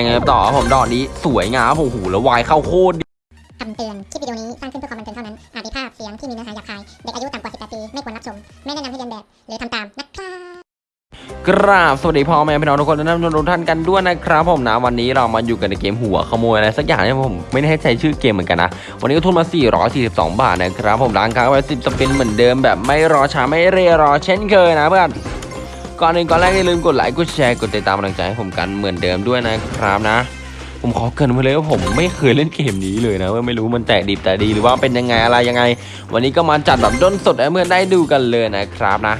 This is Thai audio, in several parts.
ยังไงต่อครับผมดอกนี้สวยงามผมหูแล้ววายเข้าโคตรดีคำเตือน คลิปวิดีโอนี้สร้างขึ้นเพื่อความบันเทิงเท่านั้น อาจมีภาพเสียงที่มีเนื้อหาหยาบคาย เด็กอายุต่ำกว่า 18 ปี ไม่ควรรับชม ไม่แนะนำให้เรียนแบบ หรือทำตามนะครับกราบสวัสดีพ่อแม่พี่น้องทุกคนและท่านผู้ชมทุกท่านกันด้วยนะครับผมนะวันนี้เรามาอยู่กันในเกมหัวขโมยอะไรสักอย่างเนี่ยผมไม่ได้ให้ใจชื่อเกมเหมือนกันนะ วันนี้ก็ทุนมา 442 บาทนะครับผมร้านค้างไว้10สปินเหมือนเดิมแบบไม่รอช้าไม่เรรอเช่นเคยนะเพื่อน ก่อนอื่นก่อนแรกอย่าลืมกดไลค์กดแชร์กดติดตามกำลังใจให้ผมกันเหมือนเดิมด้วยนะครับนะ ผมขอเกินไว้เลยว่าผมไม่เคยเล่นเกมนี้เลยนะว่าไม่รู้มันแตกดิบแต่ดีหรือว่าเป็นยังไงอะไรยังไง วันนี้ก็มาจัดแบบด้นสดให้เพื่อนได้ดูกันเลยนะครับนะ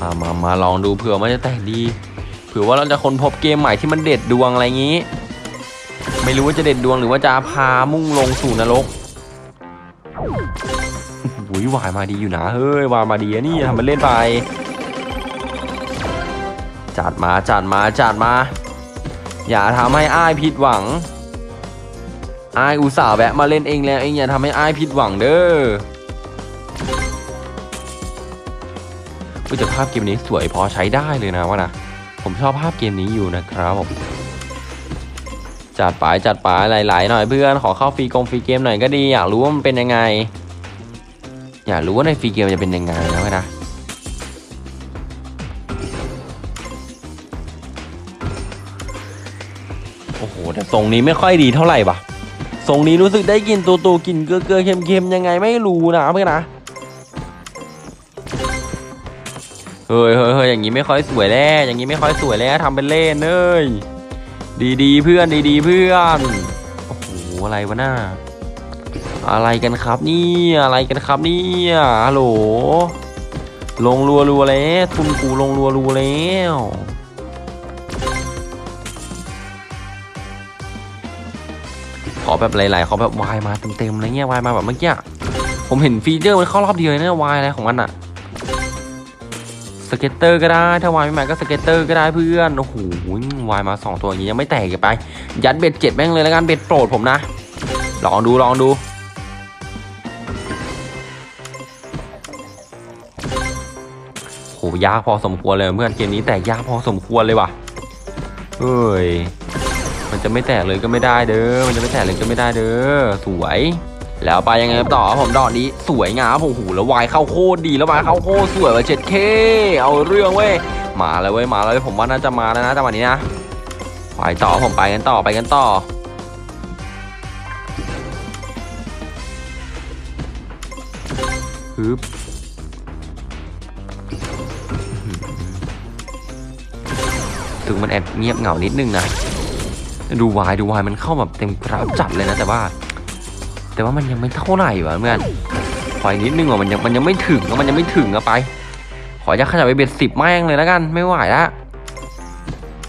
มามามาลองดูเผื่อมันจะแตกดีเผื่อว่าเราจะค้นพบเกมใหม่ที่มันเด็ดดวงอะไรอย่างนี้ ไม่รู้ว่าจะเด็ดดวงหรือว่าจะพามุ่งลงสู่นรก หุยวายมาดีอยู่นะเฮ้ยวายมาดีนี่ทำมันเล่นไป จัดมาจัดมาจัดมา อย่าทำให้อ้ายผิดหวังอ้ายอุตส่าห์แวะมาเล่นเองแล้วเองอย่าทำให้อ้ายผิดหวังเด้อก็จะภาพเกมนี้สวยพอใช้ได้เลยนะว่านะผมชอบภาพเกมนี้อยู่นะครับผมจัดไปจัดไปหลายๆหน่อยเพื่อนขอเข้าฟรีกงฟรีเกมหน่อยก็ดีอยากรู้ว่ามันเป็นยังไง อยากรู้ว่าในฟรีเกมจะเป็นยังไงนะเว้ยนะโอ้โหแต่ทรงนี้ไม่ค่อยดีเท่าไหร่ปะทรงนี้รู้สึกได้กลินตัวตัวกลินเกลือเกลือๆเค็มยังไงไม่รู้นะเพื่อนนะเฮ้ยเฮ้ยเฮ้ยอย่างนี้ไม่ค่อยสวยแล้วอย่างนี้ไม่ค่อยสวยแล้วทำเป็นเล่นเอ้ยดีดีๆเพื่อนดีดีๆเพื่อนโอ้โหอะไรวะหน่า อะไรกันครับนี่อะไรกันครับนี่ฮัลโหลลงรัวรัวแล้วทุนกูลงรัวรัวแล้วขอแบบหลายๆขอแบบวายมาเต็มๆอะไรเงี้ยวายมาแบบเมื่อกี้ผมเห็นฟีเจอร์มันเข้ารอบเดียวเลยนะวายอะไรของมันอะscatter ก็ได้ถ้า wild ไม่มาก็ scatter ก็ได้เพื่อนโอ้โหวายมาสองตัวอย่างนี้ยังไม่แตกอีกไป ยัด bet เจ็ดแม่งเลยแล้วกัน bet โปรดผมนะ ลองดูลองดู ยากพอสมควรเลยเพื่อนเกมนี้แตกยากพอสมควรเลยว่ะเฮ้ยมันจะไม่แตกเลยก็ไม่ได้เด้อมันจะไม่แตกเลยก็ไม่ได้เด้อสวย แล้วไปยังไงต่อครับผมดอกนี้สวยงามผมหูแล้ววายเข้าโคตรดีแล้ววายเข้าโคตรสวยว่าเจ็ด Kเอาเรื่องเว้ยมาแล้วเว้ยมาแล้วเว้ยผมว่าน่าจะมาแล้วนะจังหวะนี้นะไปต่อผมไปกันต่อไปกันต่อฮึบึงมันแอบเงียบเหงานิดนึงนะดูวายดูวายมันเข้าแบบเต็มกราฟจัดเลยนะแต่ว่า แต่ว่ามันยังไม่เท่าไหร่วะเพื่อนขออีกนิดนึงว่ะมันยังมันยังไม่ถึงมันยังไม่ถึงอะไป ขอจะขยับไปเบ็ดสิบแม่งเลยแล้วกันไม่ไหวละ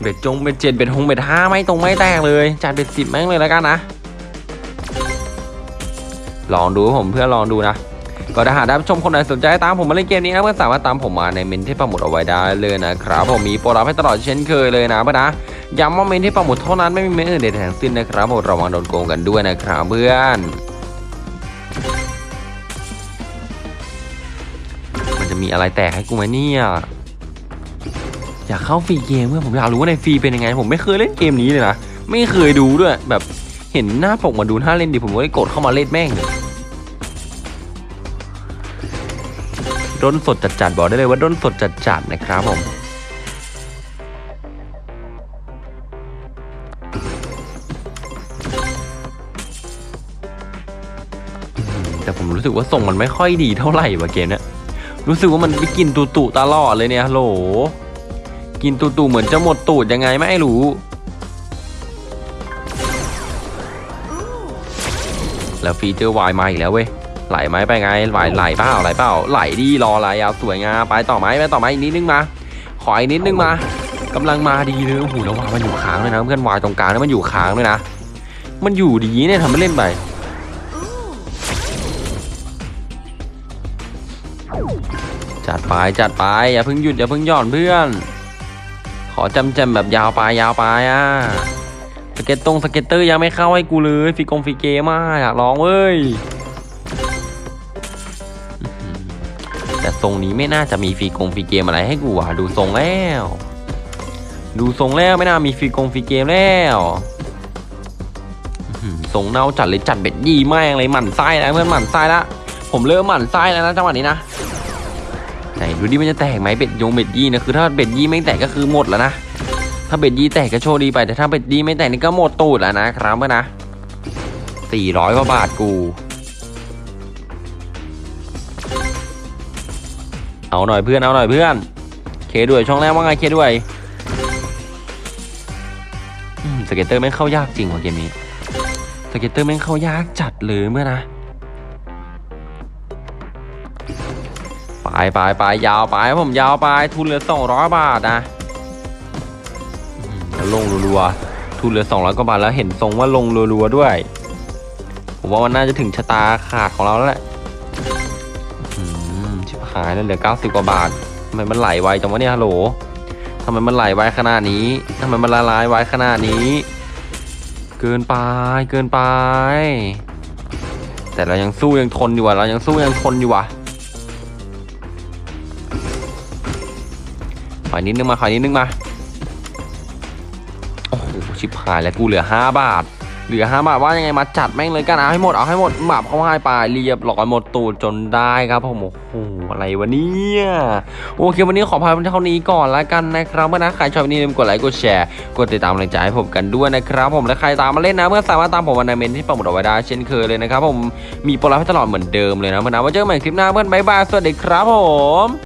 เบ็ดจงเบ็ดเจ็ดเบ็ดหงเบ็ดห้าไม่ตรงไม่แตกเลยจัดเบ็ดสิบแม่งเลยแล้วกันนะลองดูผมเพื่อลองดูนะ ก็ถ้าหากท่านผู้ชมคนไหนสนใจตามผมมาเล่นเกมนี้นะเพื่อนสามารถตามผมมาในเมนที่ปักหมุดเอาไว้ได้เลยนะครับผมมีโปรรับให้ตลอดเช่นเคยเลยนะเพื่อนนะย้ำว่าเมนที่ปักหมุดเท่านั้นไม่มีเมนอื่นใดทั้งสิ้นนะครับผมระวังโดนโกงกันด้วยนะครับเพื่อนมันจะมีอะไรแตกให้กูไหมเนี่ยอยากเข้าฟรีเกมเพื่อนผมอยากรู้ว่าในฟรีเป็นยังไง ผมไม่เคยเล่นเกมนี้เลยนะไม่เคยดูด้วยแบบเห็นหน้าปกมาดูท่าเล่นดิผมก็เลยกดเข้ามาเล่นแม่ง ด้นสดจัดๆบอกได้เลยว่าด้นสดจัดๆนะครับผมแต่ผมรู้สึกว่าส่งมันไม่ค่อยดีเท่าไหร่ว่ะเกมเนี้ยรู้สึกว่ามันไปกินตูตูตลอดเลยเนี่ยโหล กินตูตูเหมือนจะหมดตูดยังไงไม่รู้แล้วฟีเจอร์วายมาอีกแล้วเว้ย ไหลไหมไปไงไหลไหลเปล่าไหลเปล่าไหลดีรออะไรยาวสวยงามไปต่อไหมไปต่อไหมอีกนิดนึงมา ขออีกนิดนึงมากำลังมาดีเลยโอ้โหแล้ววามันอยู่ค้างเลยนะเพื่อนวายตรงกลางนี่มันอยู่ค้างเลยนะ มันอยู่ดีเนี่ยทำไม่เล่นไปจัดไปจัดไปอย่าเพิ่งหยุดอย่าเพิ่งหย่อนเพื่อน ขอจำจำแบบยาวไปยาวไปอะสเก็ตตง scatter ยังไม่เข้าให้กูเลยฟรีกง free game อะอยากลองเว้ย ทรงนี้ไม่น่าจะมีฟรีกง free game อะไรให้กูอะดูทรงแล้ว ดูทรงแล้วไม่น่ามีฟรีกง free game แล้วทรงเน่าจัดเลยจัด bet ยี่แม่งเลยหมั่นไส้แล้วเพื่อนหมั่นไส้ละผมเริ่มหมั่นไส้แล้วนะจังหวะนี้นะไหนดูดิมันจะแตกไหม bet ยง bet ยี่นะคือถ้า bet ยี่ไม่แตกก็คือหมดแล้วนะถ้า bet ยี่แตกก็โชคดีไปแต่ถ้า bet ยี่ไม่แตกนี่ก็หมดตูดแล้วนะครับเพื่อนนะสี่ร้อยกว่าบาทกู เอาหน่อยเพื่อนเอาหน่อยเพื่อน K ด้วยช่องแรกว่าไง K ด้วย scatter แม่เข้ายากจริงว่ะเกมนี้ scatter แม่เข้ายากจัดเลยเพื่อนนะไปไปไปยาวไปผมยาวไปทุนเหลือสองร้อยบาทนะแล้วลงรัวๆทุนเหลือสองร้อยกว่าบาทแล้วเห็นทรงว่าลงรัวๆด้วยผมว่ามันน่าจะถึงชะตาขาดของเราแล้วแหละ มชิบหายแล้วเหลือเก้าสิบกว่าบาททำไมมันไหลไวจังวะเนี่ยฮัลโหลทำไมมันไหลไวขนาดนี้ทำไมมันละลายไวขนาดนี้ เกินไปเกินไป แต่เรายังสู้ยังทนอยู่ว่ะเรายังสู้ยังทนอยู่ว่ะขอนิดนึงมาขอนิดนึงมาโอ้โหชิบหายแล้วกูเหลือห้าบาท เหลือห้าบาทว่ายังไงมาจัดแม่งเลยกันเอาให้หมดเอาให้หมดหมับเข้าให้ไปเรียบร้อยหมดตูดจนได้ครับผมโอ้โหอะไรวะเนี่ยโอเควันนี้ขอพายเป็นเท่านี้ก่อนแล้วกันนะครับเมื่อนะใครชอบวันนี้ลืมกดไลค์กดแชร์กดติดตามกำลังใจให้ผมกันด้วยนะครับ ผมและใครตามมาเล่นนะเมื่อสามารถตามผมวันในเมนที่ปักหมุดเอาไว้ได้เช่นเคยเลยนะครับผมมีโปรไลฟ์ให้ตลอดเหมือนเดิมเลยนะเมื่อนะไว่าเจอกันใหม่คลิปหน้าเพื่อนบายบายสวัสดีครับผม